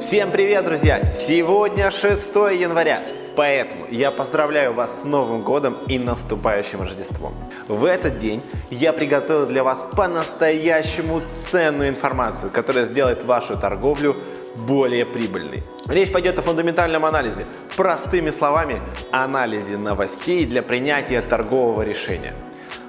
Всем привет, друзья! Сегодня 6 января, поэтому я поздравляю вас с Новым годом и наступающим Рождеством. В этот день я приготовил для вас по-настоящему ценную информацию, которая сделает вашу торговлю более прибыльной. Речь пойдет о фундаментальном анализе, простыми словами, анализе новостей для принятия торгового решения.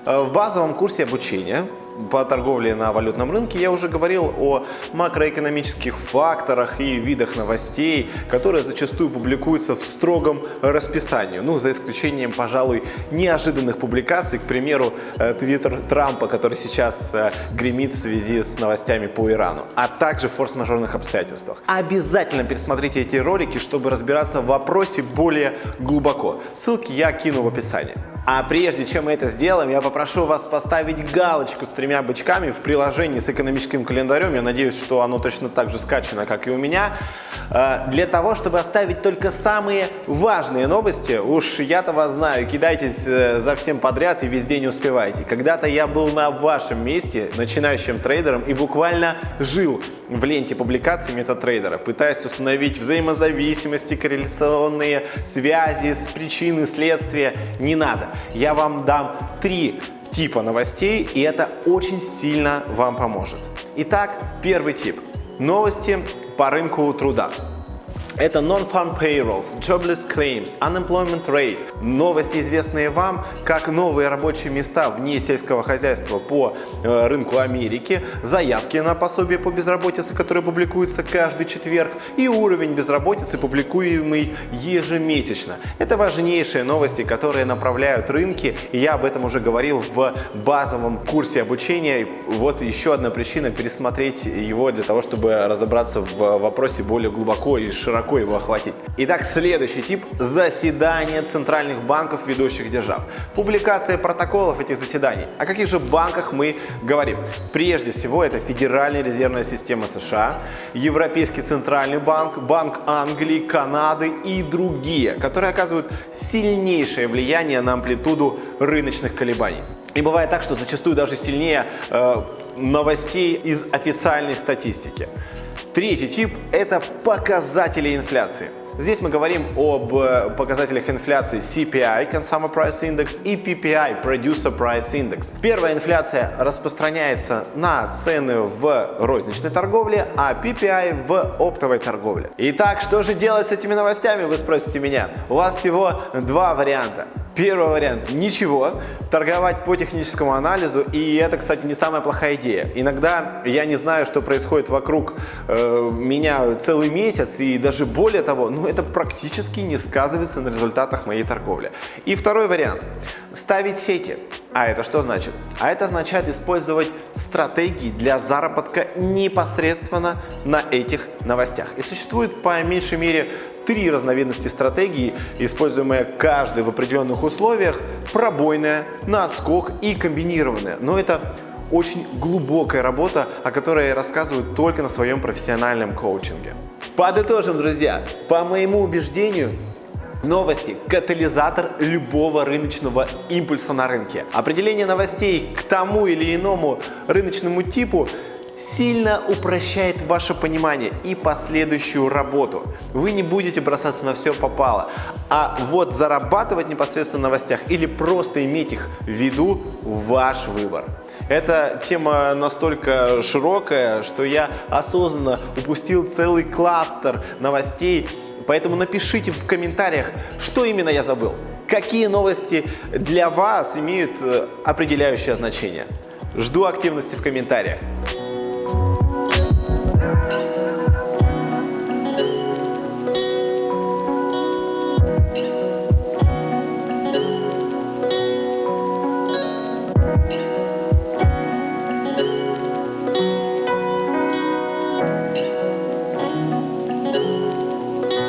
В базовом курсе обучения по торговле на валютном рынке я уже говорил о макроэкономических факторах и видах новостей, которые зачастую публикуются в строгом расписании. Ну, за исключением, пожалуй, неожиданных публикаций, к примеру, э, твиттер Трампа, который сейчас э, гремит в связи с новостями по Ирану, а также форс-мажорных обстоятельствах. Обязательно пересмотрите эти ролики, чтобы разбираться в вопросе более глубоко. Ссылки я кину в описании. А прежде чем мы это сделаем, я попрошу вас поставить галочку с тремя бычками в приложении с экономическим календарем. Я надеюсь, что оно точно так же скачано, как и у меня. Э, для того, чтобы оставить только самые важные новости, уж я-то вас знаю, кидайтесь э, за всем подряд и везде не успевайте. Когда-то я был на вашем месте, начинающим трейдером, и буквально жил в ленте публикаций метатрейдера, пытаясь установить взаимозависимости, корреляционные связи с причины, следствия. Не надо. Я вам дам три типа новостей, и это очень сильно вам поможет. Итак, первый тип. Новости по рынку труда. Это non-farm payrolls, jobless claims, unemployment rate. Новости, известные вам, как новые рабочие места вне сельского хозяйства по э, рынку Америки, заявки на пособие по безработице, которые публикуются каждый четверг, и уровень безработицы, публикуемый ежемесячно. Это важнейшие новости, которые направляют рынки, я об этом уже говорил в базовом курсе обучения. Вот еще одна причина пересмотреть его для того, чтобы разобраться в вопросе более глубоко и широко широко его охватить. Итак, следующий тип – заседания центральных банков ведущих держав. Публикация протоколов этих заседаний. О каких же банках мы говорим? Прежде всего, это Федеральная резервная система США, Европейский центральный банк, Банк Англии, Канады и другие, которые оказывают сильнейшее влияние на амплитуду рыночных колебаний. И бывает так, что зачастую даже сильнее э, новостей из официальной статистики. Третий тип – это показатели инфляции. Здесь мы говорим об э, показателях инфляции CPI, Consumer Price Index, и PPI, Producer Price Index. Первая инфляция распространяется на цены в розничной торговле, а PPI в оптовой торговле. Итак, что же делать с этими новостями, вы спросите меня? У вас всего два варианта. Первый вариант – ничего, торговать по техническому анализу, и это, кстати, не самая плохая идея. Иногда я не знаю, что происходит вокруг э, меня целый месяц, и даже более того, ну это практически не сказывается на результатах моей торговли. И второй вариант – ставить сети. А это что значит? А это означает использовать стратегии для заработка непосредственно на этих новостях. И существует по меньшей мере три разновидности стратегии, используемые каждый в определенных условиях, пробойная, на отскок и комбинированная. Но это очень глубокая работа, о которой я рассказываю только на своем профессиональном коучинге. Подытожим, друзья. По моему убеждению, Новости – катализатор любого рыночного импульса на рынке. Определение новостей к тому или иному рыночному типу сильно упрощает ваше понимание и последующую работу. Вы не будете бросаться на все попало, а вот зарабатывать непосредственно в новостях или просто иметь их в виду – ваш выбор. Эта тема настолько широкая, что я осознанно упустил целый кластер новостей, поэтому напишите в комментариях, что именно я забыл. Какие новости для вас имеют э, определяющее значение? Жду активности в комментариях.